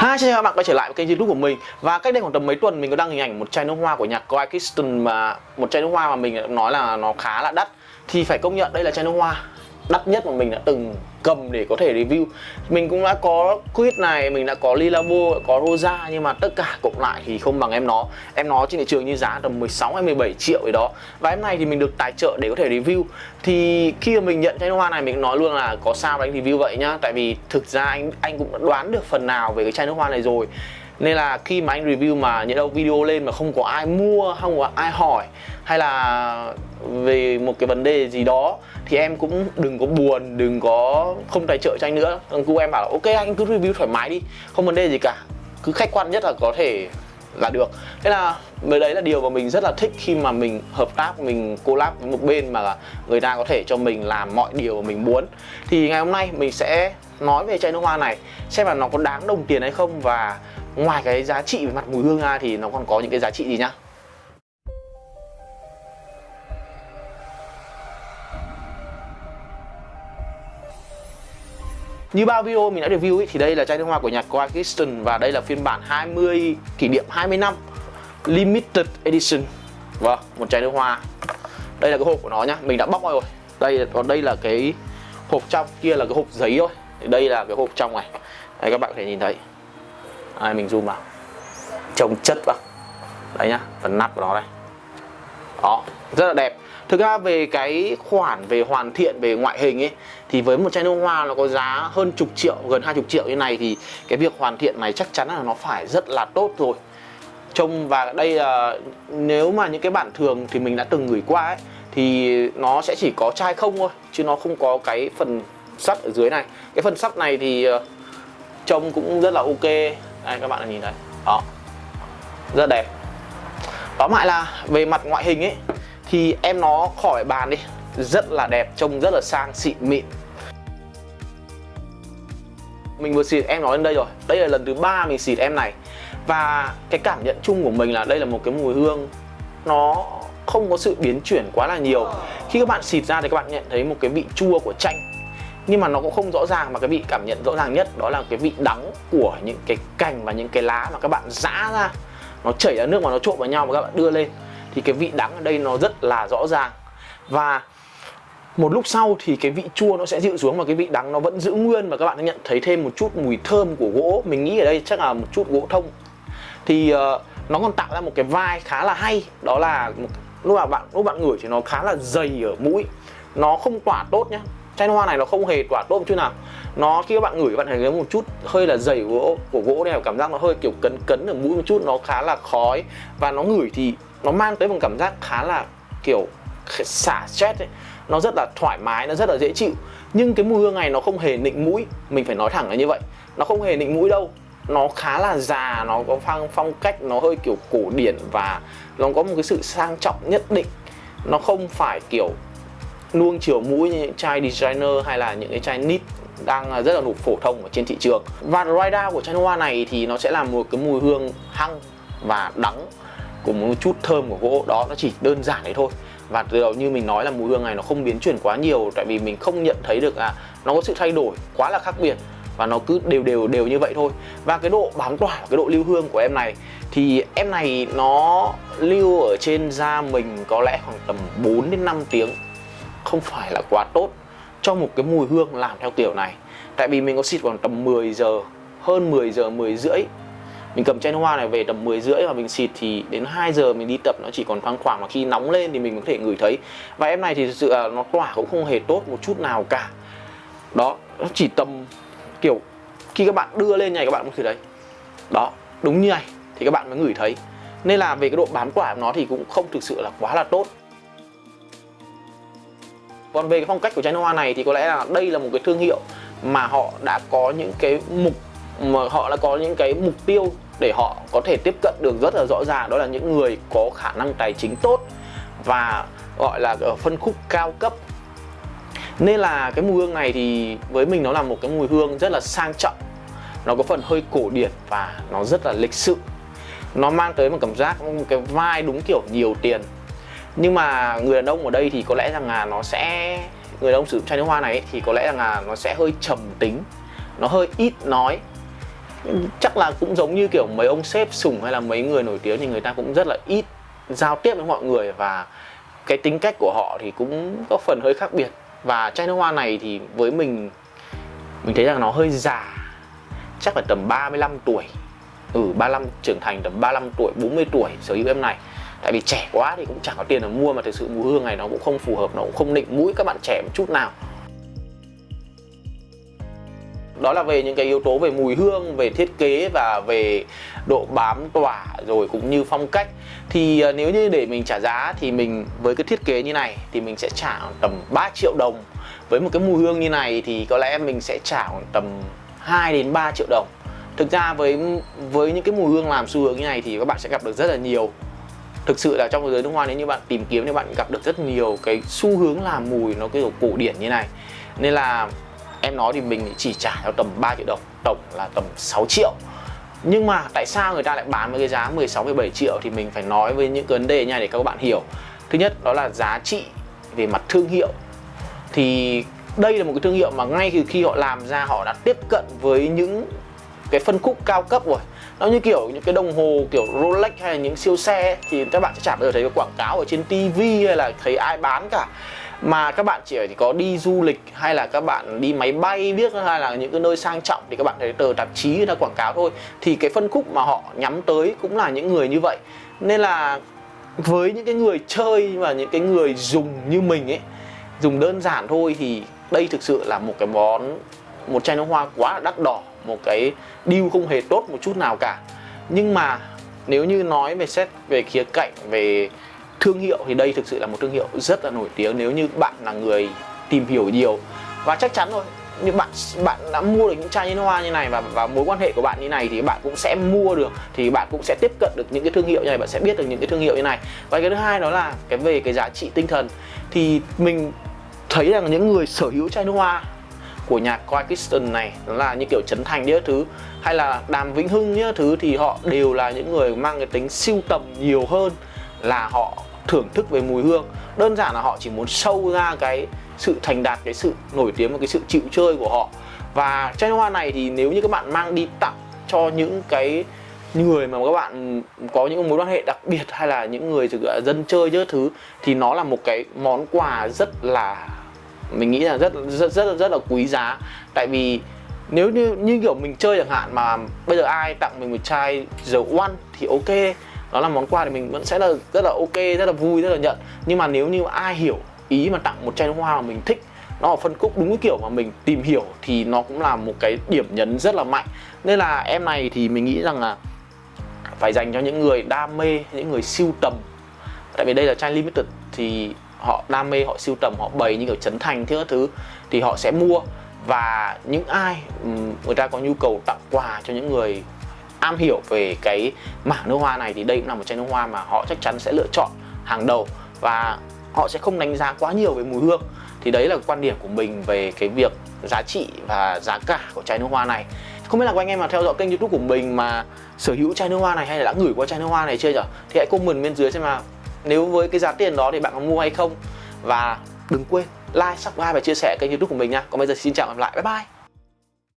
Hi, xin chào các bạn quay trở lại với kênh youtube của mình. Và cách đây khoảng tầm mấy tuần mình có đăng hình ảnh một chai nước hoa của nhạc Kawhi Kirsten mà Một chai nước hoa mà mình nói là nó khá là đắt. Thì phải công nhận đây là chai nước hoa đắt nhất mà mình đã từng cầm để có thể review. Mình cũng đã có quýt này, mình đã có Lilavo, có Rosa Nhưng mà tất cả cộng lại thì không bằng em nó. Em nó trên thị trường như giá tầm 16 hay 17 triệu gì đó. Và em này thì mình được tài trợ để có thể review. Thì khi mà mình nhận chai nước hoa này mình nói luôn là có sao anh review vậy nhá. Tại vì thực ra anh anh cũng đã đoán được phần nào về cái chai nước hoa này rồi nên là khi mà anh review mà những đâu video lên mà không có ai mua, không có ai hỏi, hay là về một cái vấn đề gì đó, thì em cũng đừng có buồn, đừng có không tài trợ cho anh nữa. Cô em bảo là, ok, anh cứ review thoải mái đi, không vấn đề gì cả. Cứ khách quan nhất là có thể là được. Thế là mới đấy là điều mà mình rất là thích khi mà mình hợp tác, mình collab với một bên mà người ta có thể cho mình làm mọi điều mà mình muốn. Thì ngày hôm nay mình sẽ nói về chai nước hoa này, xem là nó có đáng đồng tiền hay không và ngoài cái giá trị về mặt mùi hương ra thì nó còn có những cái giá trị gì nhá Như bao video mình đã review ý, thì đây là chai nước hoa của nhạc Kawhi Kirsten và đây là phiên bản 20 kỷ niệm 20 năm Limited Edition. Vâng, một chai nước hoa. Đây là cái hộp của nó nhá, mình đã bóc rồi. Đây còn đây là cái hộp trong, kia là cái hộp giấy thôi. Đây là cái hộp trong này. Đây các bạn có thể nhìn thấy. Đây mình zoom vào. Trông chất vào. Đấy nhá, phần nắp của nó đây. Đó, rất là đẹp Thực ra về cái khoản về hoàn thiện về ngoại hình ấy thì với một chai nước hoa nó có giá hơn chục triệu gần hai chục triệu như này thì cái việc hoàn thiện này chắc chắn là nó phải rất là tốt rồi trông và đây là nếu mà những cái bản thường thì mình đã từng gửi qua ấy thì nó sẽ chỉ có chai không thôi chứ nó không có cái phần sắt ở dưới này cái phần sắt này thì ờ, trông cũng rất là ok đây, các bạn nhìn thấy đó. Rất đẹp. Tóm lại là về mặt ngoại hình ấy, thì em nó khỏi bàn đi. Rất là đẹp, trông rất là sang xịn mịn. Mình vừa xịt em nói lên đây rồi. Đây là lần thứ ba mình xịt em này. Và cái cảm nhận chung của mình là đây là một cái mùi hương. Nó không có sự biến chuyển quá là nhiều. Khi các bạn xịt ra thì các bạn nhận thấy một cái vị chua của chanh nhưng mà nó cũng không rõ ràng mà cái vị cảm nhận rõ ràng nhất đó là cái vị đắng của những cái cành và những cái lá mà các bạn giã ra. Nó chảy ra nước mà nó trộn vào nhau và các bạn đưa lên. Thì cái vị đắng ở đây nó rất là rõ ràng. Và một lúc sau thì cái vị chua nó sẽ dịu xuống và cái vị đắng nó vẫn giữ nguyên và các bạn sẽ nhận thấy thêm một chút mùi thơm của gỗ. Mình nghĩ ở đây chắc là một chút gỗ thông. Thì uh, nó còn tạo ra một cái vai khá là hay. Đó là một, lúc mà bạn lúc bạn ngửi thì nó khá là dày ở mũi. Nó không tỏa tốt nhá chai hoa này nó không hề tỏa tôm một chút nào. Nó khi các bạn ngửi các bạn thấy một chút hơi là dày gỗ, của gỗ này, cảm giác nó hơi kiểu cấn cấn ở mũi một chút, nó khá là khói. Và nó ngửi thì nó mang tới một cảm giác khá là kiểu xả stress ấy. Nó rất là thoải mái, nó rất là dễ chịu. Nhưng cái mùi hương này nó không hề nịnh mũi. Mình phải nói thẳng là như vậy. Nó không hề nịnh mũi đâu. Nó khá là già, nó có phong phong cách nó hơi kiểu cổ điển và nó có một cái sự sang trọng nhất định. Nó không phải kiểu nuông chiều mũi như những chai designer hay là những cái chai nít đang à, rất là nụ phổ thông ở trên thị trường. Và rider của chai hoa này thì nó sẽ là một cái mùi hương hăng và đắng cùng một chút thơm của gỗ. Đó, nó chỉ đơn giản đấy thôi. Và từ đầu như mình nói là mùi hương này nó không biến chuyển quá nhiều, tại vì mình không nhận thấy được là nó có sự thay đổi quá là khác biệt và nó cứ đều đều đều như vậy thôi. Và cái độ bám tỏa, cái độ lưu hương của em này thì em này nó lưu ở trên da mình có lẽ khoảng tầm 4 đến 5 tiếng không phải là quá tốt cho một cái mùi hương làm theo kiểu này. Tại vì mình có xịt khoảng tầm 10 giờ hơn 10 giờ 10 rưỡi. Mình cầm chai nước hoa này về tầm 10 rưỡi và mình xịt thì đến 2 giờ mình đi tập nó chỉ còn thoang khoảng mà khi nóng lên thì mình có thể ngửi thấy. Và em này thì thực sự là nó tỏa cũng không hề tốt một chút nào cả. Đó nó chỉ tầm kiểu khi các bạn đưa lên này các bạn có thể đấy, đó đúng như này thì các bạn mới ngửi thấy. Nên là về cái độ bám tỏa của nó thì cũng không thực sự là quá là tốt còn về cái phong cách của chai nước hoa này thì có lẽ là đây là một cái thương hiệu mà họ đã có những cái mục, mà họ đã có những cái mục tiêu để họ có thể tiếp cận được rất là rõ ràng. Đó là những người có khả năng tài chính tốt và gọi là ở phân khúc cao cấp. Nên là cái mùi hương này thì với mình nó là một cái mùi hương rất là sang trọng. Nó có phần hơi cổ điển và nó rất là lịch sự. Nó mang tới một cảm giác ừ, một cái vai đúng kiểu nhiều tiền nhưng mà người đàn ông ở đây thì có lẽ rằng là nó sẽ, người đàn ông sử dụng chai nước hoa này thì có lẽ rằng là nó sẽ hơi trầm tính, nó hơi ít nói. Chắc là cũng giống như kiểu mấy ông sếp sủng hay là mấy người nổi tiếng thì người ta cũng rất là ít giao tiếp với mọi người và cái tính cách của họ thì cũng có phần hơi khác biệt. Và chai nước hoa này thì với mình mình thấy rằng nó hơi già, chắc là tầm 35 tuổi. Ừ 35 trưởng thành tầm 35 tuổi 40 tuổi sở hữu em này tại vì trẻ quá thì cũng chẳng có tiền để mua mà thực sự mùi hương này nó cũng không phù hợp, nó cũng không nịnh mũi các bạn trẻ một chút nào. Đó là về những cái yếu tố về mùi hương, về thiết kế và về độ bám tỏa rồi cũng như phong cách. Thì à, nếu như để mình trả giá thì mình với cái thiết kế như này thì mình sẽ trả tầm 3 triệu đồng. Với một cái mùi hương như này thì có lẽ mình sẽ trả tầm 2 đến 3 triệu đồng. Thực ra với với những cái mùi hương làm xu hướng như này thì các bạn sẽ gặp được rất là nhiều thực sự là trong giới nước hoa nếu như bạn tìm kiếm thì bạn gặp được rất nhiều cái xu hướng làm mùi nó kiểu cổ điển như này. Nên là em nói thì mình chỉ trả theo tầm 3 triệu đồng, tổng là tầm 6 triệu. Nhưng mà tại sao người ta lại bán với cái giá 16 17 triệu thì mình phải nói với những cái vấn đề nha để các bạn hiểu. Thứ nhất, đó là giá trị về mặt thương hiệu. Thì đây là một cái thương hiệu mà ngay từ khi họ làm ra, họ đã tiếp cận với những cái phân khúc cao cấp rồi nó như kiểu những cái đồng hồ kiểu Rolex hay là những siêu xe ấy, thì các bạn sẽ chẳng bao giờ thấy quảng cáo ở trên TV hay là thấy ai bán cả. Mà các bạn chỉ có đi du lịch hay là các bạn đi máy bay biết hay là những cái nơi sang trọng thì các bạn thấy tờ tạp chí người ta quảng cáo thôi. Thì cái phân khúc mà họ nhắm tới cũng là những người như vậy. Nên là với những cái người chơi và những cái người dùng như mình ấy dùng đơn giản thôi thì đây thực sự là một cái món một chai nước hoa quá là đắt đỏ một cái deal không hề tốt một chút nào cả. Nhưng mà nếu như nói về xét về khía cạnh về thương hiệu thì đây thực sự là một thương hiệu rất là nổi tiếng. Nếu như bạn là người tìm hiểu nhiều và chắc chắn rồi, như bạn bạn đã mua được những chai nước hoa như này và và mối quan hệ của bạn như này thì bạn cũng sẽ mua được, thì bạn cũng sẽ tiếp cận được những cái thương hiệu như này, bạn sẽ biết được những cái thương hiệu như này. Và cái thứ hai đó là cái về cái giá trị tinh thần. Thì mình thấy rằng những người sở hữu chai nước hoa của nhà Coy này đó là như kiểu Trấn Thành nhớ thứ, hay là Đàm Vĩnh Hưng nhớ thứ thì họ đều là những người mang cái tính siêu tầm nhiều hơn là họ thưởng thức về mùi hương. Đơn giản là họ chỉ muốn sâu ra cái sự thành đạt, cái sự nổi tiếng và cái sự chịu chơi của họ. Và chai hoa này thì nếu như các bạn mang đi tặng cho những cái người mà các bạn có những mối quan hệ đặc biệt hay là những người dân chơi nhớ thứ, thì nó là một cái món quà rất là mình nghĩ là rất rất rất rất là quý giá. Tại vì nếu như như kiểu mình chơi chẳng hạn mà bây giờ ai tặng mình một chai dầu One thì ok. Đó là món quà thì mình vẫn sẽ là rất là ok, rất là vui, rất là nhận. Nhưng mà nếu như ai hiểu ý mà tặng một chai nước hoa mà mình thích, nó ở phân khúc đúng cái kiểu mà mình tìm hiểu thì nó cũng là một cái điểm nhấn rất là mạnh. Nên là em này thì mình nghĩ rằng là phải dành cho những người đam mê, những người siêu tầm. Tại vì đây là chai limited thì họ đam mê, họ siêu tầm, họ bày như kiểu chấn thành thứ thứ thì họ sẽ mua. Và những ai người ta có nhu cầu tặng quà cho những người am hiểu về cái mảng nước hoa này thì đây cũng là một chai nước hoa mà họ chắc chắn sẽ lựa chọn hàng đầu. Và họ sẽ không đánh giá quá nhiều về mùi hương. Thì đấy là quan điểm của mình về cái việc giá trị và giá cả của chai nước hoa này. Không biết là anh em mà theo dõi kênh youtube của mình mà sở hữu chai nước hoa này hay là đã gửi qua chai nước hoa này chưa nhở? Thì hãy comment bên dưới xem mà nếu với cái giá tiền đó thì bạn có mua hay không? Và đừng quên like, subscribe và chia sẻ kênh youtube của mình nha. Còn bây giờ xin chào và hẹn gặp lại. Bye bye!